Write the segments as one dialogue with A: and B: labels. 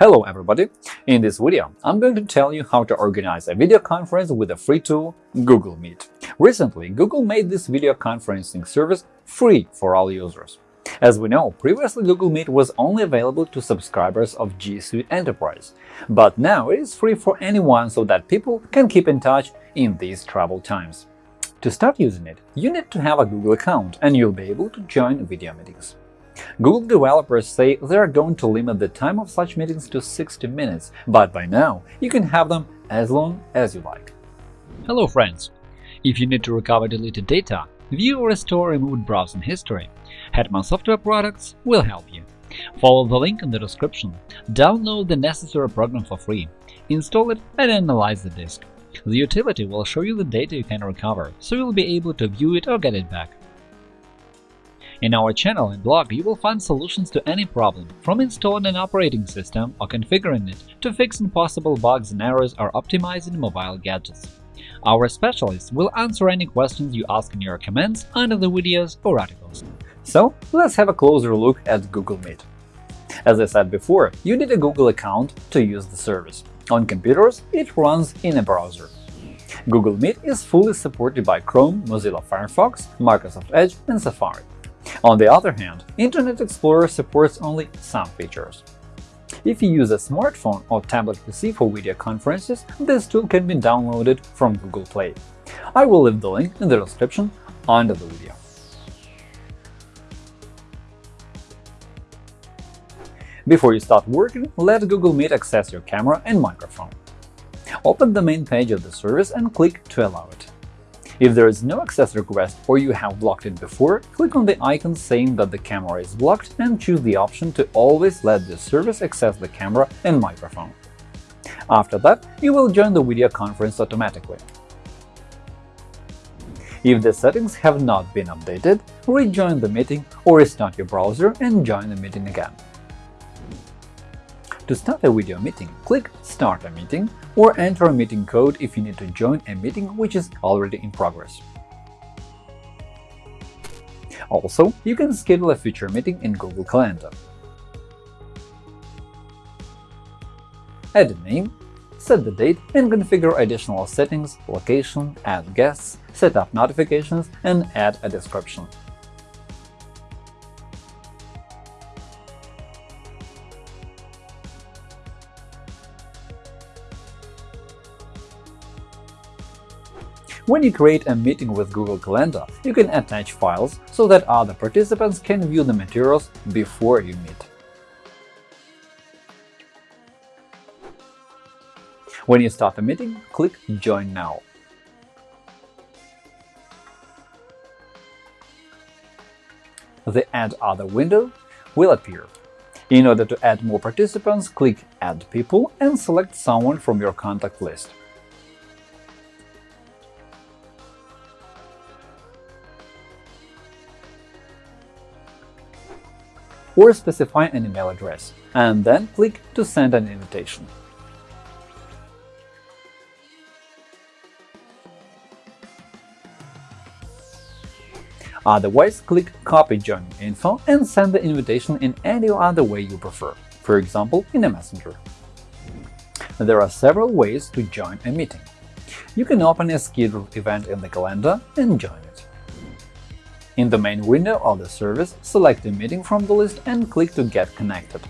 A: Hello everybody! In this video, I'm going to tell you how to organize a video conference with a free tool Google Meet. Recently, Google made this video conferencing service free for all users. As we know, previously Google Meet was only available to subscribers of G Suite Enterprise, but now it is free for anyone so that people can keep in touch in these troubled times. To start using it, you need to have a Google account and you'll be able to join video meetings. Google developers say they are going to limit the time of such meetings to 60 minutes, but by now you can have them as long as you like.
B: Hello friends! If you need to recover deleted data, view or restore removed browsing history, Hetman Software Products will help you. Follow the link in the description, download the necessary program for free, install it and analyze the disk. The utility will show you the data you can recover, so you'll be able to view it or get it back. In our channel and blog, you will find solutions to any problem, from installing an operating system or configuring it to fixing possible bugs and errors or optimizing mobile gadgets. Our specialists will answer any questions you ask in your comments under the videos or articles.
A: So let's have a closer look at Google Meet. As I said before, you need a Google account to use the service. On computers, it runs in a browser. Google Meet is fully supported by Chrome, Mozilla Firefox, Microsoft Edge and Safari. On the other hand, Internet Explorer supports only some features. If you use a smartphone or tablet PC for video conferences, this tool can be downloaded from Google Play. I will leave the link in the description under the video. Before you start working, let Google Meet access your camera and microphone. Open the main page of the service and click to allow it. If there is no access request or you have blocked it before, click on the icon saying that the camera is blocked and choose the option to always let the service access the camera and microphone. After that, you will join the video conference automatically. If the settings have not been updated, rejoin the meeting or restart your browser and join the meeting again. To start a video meeting, click Start a meeting or enter a meeting code if you need to join a meeting which is already in progress. Also, you can schedule a future meeting in Google Calendar. Add a name, set the date and configure additional settings, location, add guests, set up notifications, and add a description. When you create a meeting with Google Calendar, you can attach files so that other participants can view the materials before you meet. When you start a meeting, click Join now. The Add Other window will appear. In order to add more participants, click Add people and select someone from your contact list. Or specify an email address, and then click to send an invitation. Otherwise, click Copy joining info and send the invitation in any other way you prefer, for example, in a messenger. There are several ways to join a meeting. You can open a scheduled event in the calendar and join it. In the main window of the service, select a meeting from the list and click to Get connected.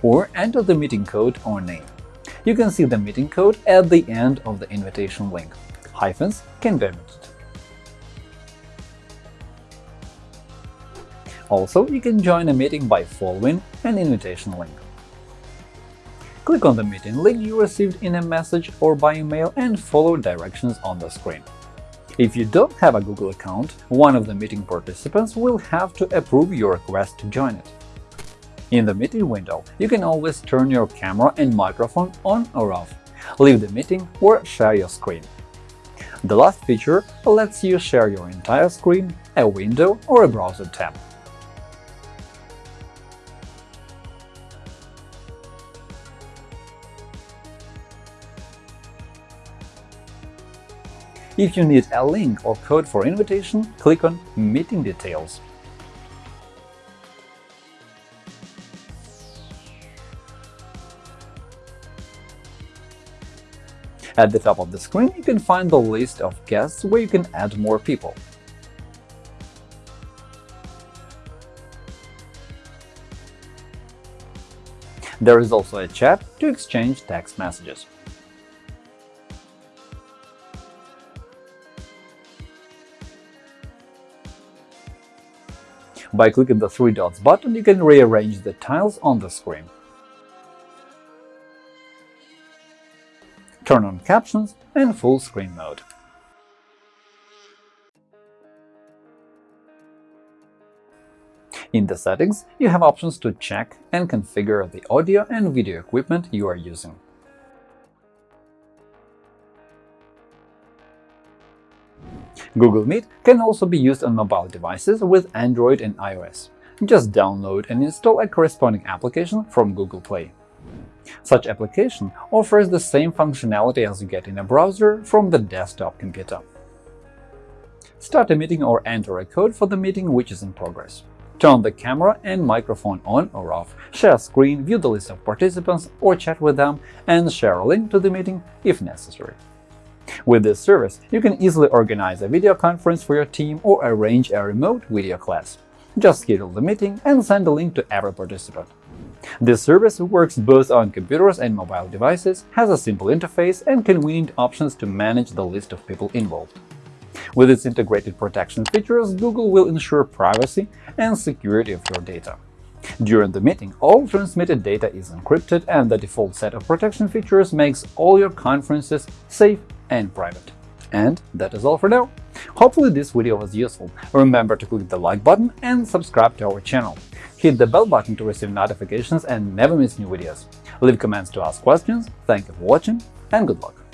A: Or enter the meeting code or name. You can see the meeting code at the end of the invitation link. Hyphens can be omitted. Also, you can join a meeting by following an invitation link. Click on the meeting link you received in a message or by email and follow directions on the screen. If you don't have a Google account, one of the meeting participants will have to approve your request to join it. In the meeting window, you can always turn your camera and microphone on or off, leave the meeting or share your screen. The last feature lets you share your entire screen, a window or a browser tab. If you need a link or code for invitation, click on Meeting Details. At the top of the screen, you can find the list of guests where you can add more people. There is also a chat to exchange text messages. By clicking the three dots button, you can rearrange the tiles on the screen. Turn on captions and full screen mode. In the settings, you have options to check and configure the audio and video equipment you are using. Google Meet can also be used on mobile devices with Android and iOS. Just download and install a corresponding application from Google Play. Such application offers the same functionality as you get in a browser from the desktop computer. Start a meeting or enter a code for the meeting which is in progress. Turn the camera and microphone on or off, share screen, view the list of participants or chat with them, and share a link to the meeting if necessary. With this service, you can easily organize a video conference for your team or arrange a remote video class. Just schedule the meeting and send a link to every participant. This service works both on computers and mobile devices, has a simple interface and convenient options to manage the list of people involved. With its integrated protection features, Google will ensure privacy and security of your data. During the meeting, all transmitted data is encrypted, and the default set of protection features makes all your conferences safe and private. And that is all for now. Hopefully this video was useful. Remember to click the like button and subscribe to our channel. Hit the bell button to receive notifications and never miss new videos. Leave comments to ask questions. Thank you for watching and good luck!